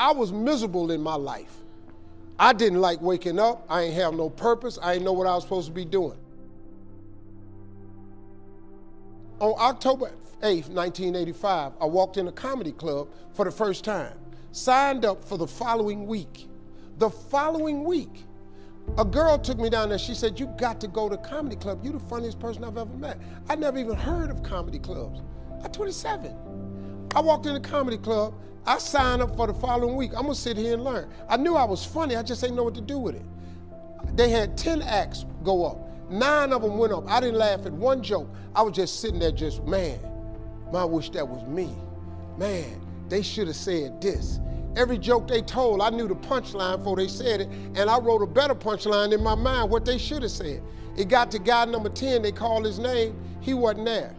I was miserable in my life. I didn't like waking up. I ain't have no purpose. I ain't know what I was supposed to be doing. On October 8th, 1985, I walked in a comedy club for the first time, signed up for the following week. The following week, a girl took me down there. She said, You got to go to comedy club. You're the funniest person I've ever met. I never even heard of comedy clubs. I'm 27. I walked in the comedy club. I signed up for the following week. I'm gonna sit here and learn. I knew I was funny. I just didn't know what to do with it. They had 10 acts go up. Nine of them went up. I didn't laugh at one joke. I was just sitting there just, man, I wish that was me. Man, they should have said this. Every joke they told, I knew the punchline before they said it, and I wrote a better punchline in my mind what they should have said. It got to guy number 10, they called his name, he wasn't there.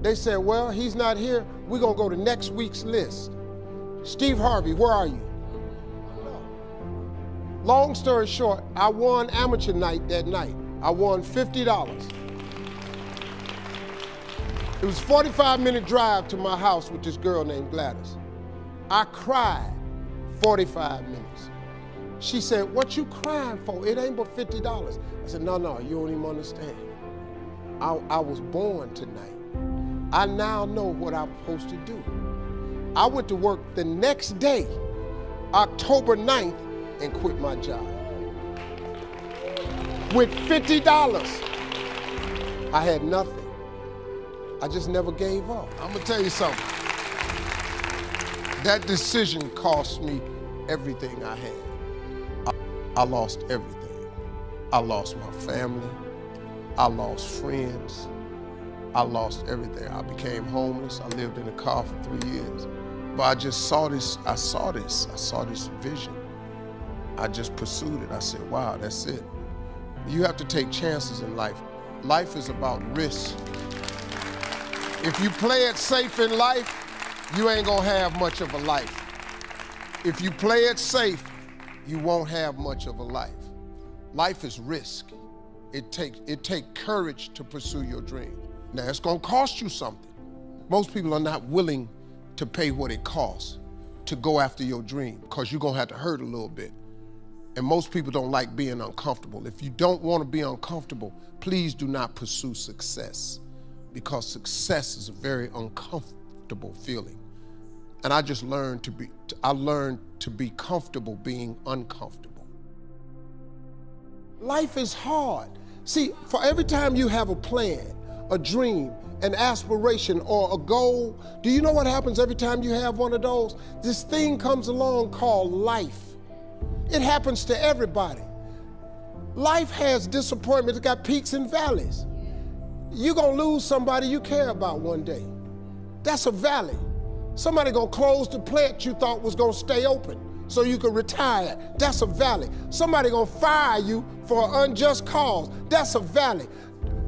They said, well, he's not here, we're gonna go to next week's list. Steve Harvey, where are you? Long story short, I won amateur night that night. I won $50. It was a 45 minute drive to my house with this girl named Gladys. I cried 45 minutes. She said, what you crying for? It ain't but $50. I said, no, no, you don't even understand. I, I was born tonight. I now know what I'm supposed to do. I went to work the next day, October 9th, and quit my job. With $50, I had nothing. I just never gave up. I'm gonna tell you something. That decision cost me everything I had. I, I lost everything. I lost my family. I lost friends. I lost everything. I became homeless. I lived in a car for three years. But I just saw this, I saw this, I saw this vision. I just pursued it. I said, wow, that's it. You have to take chances in life. Life is about risk. If you play it safe in life, you ain't gonna have much of a life. If you play it safe, you won't have much of a life. Life is risk. It takes it take courage to pursue your dream. Now it's gonna cost you something. Most people are not willing to pay what it costs to go after your dream because you're gonna have to hurt a little bit. And most people don't like being uncomfortable. If you don't want to be uncomfortable, please do not pursue success because success is a very uncomfortable feeling. And I just learned to be, I learned to be comfortable being uncomfortable. Life is hard. See, for every time you have a plan, a dream, an aspiration, or a goal, do you know what happens every time you have one of those? This thing comes along called life. It happens to everybody. Life has disappointments, it's got peaks and valleys. You're gonna lose somebody you care about one day. That's a valley. Somebody gonna close the plant you thought was gonna stay open so you could retire. That's a valley. Somebody gonna fire you for an unjust cause. That's a valley.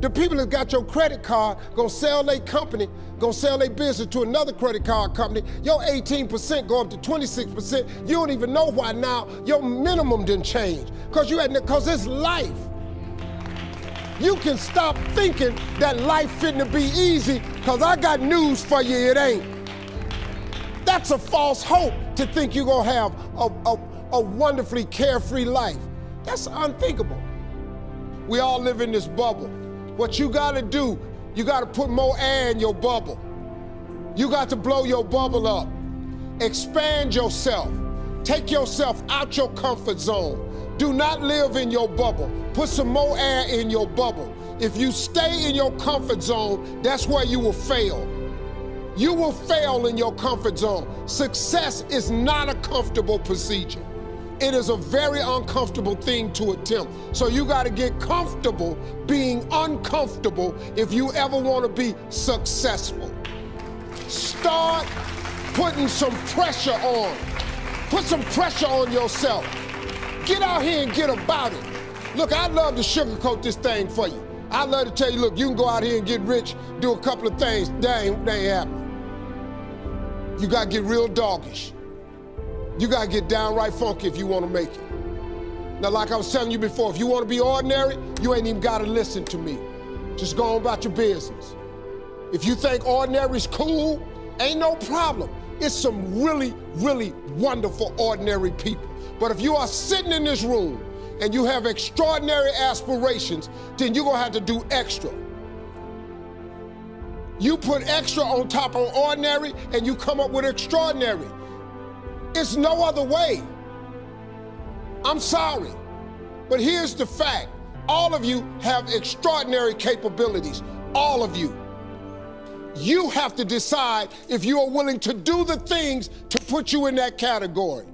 The people that got your credit card gonna sell their company, gonna sell their business to another credit card company. Your 18% go up to 26%. You don't even know why now your minimum didn't change. Cause you had cause it's life. You can stop thinking that life fitting to be easy, cause I got news for you, it ain't. That's a false hope to think you're gonna have a, a, a wonderfully carefree life. That's unthinkable. We all live in this bubble. What you gotta do, you gotta put more air in your bubble. You got to blow your bubble up. Expand yourself. Take yourself out your comfort zone. Do not live in your bubble. Put some more air in your bubble. If you stay in your comfort zone, that's where you will fail. You will fail in your comfort zone. Success is not a comfortable procedure. It is a very uncomfortable thing to attempt. So you got to get comfortable being uncomfortable if you ever want to be successful. Start putting some pressure on. Put some pressure on yourself. Get out here and get about it. Look, I'd love to sugarcoat this thing for you. I'd love to tell you, look, you can go out here and get rich, do a couple of things. That ain't, that ain't happening. You got to get real doggish. You got to get downright funky if you want to make it. Now, like I was telling you before, if you want to be ordinary, you ain't even got to listen to me. Just go on about your business. If you think ordinary's cool, ain't no problem. it's some really, really wonderful, ordinary people. But if you are sitting in this room and you have extraordinary aspirations, then you're gonna have to do extra. You put extra on top of ordinary and you come up with extraordinary. It's no other way. I'm sorry, but here's the fact. All of you have extraordinary capabilities, all of you. You have to decide if you are willing to do the things to put you in that category.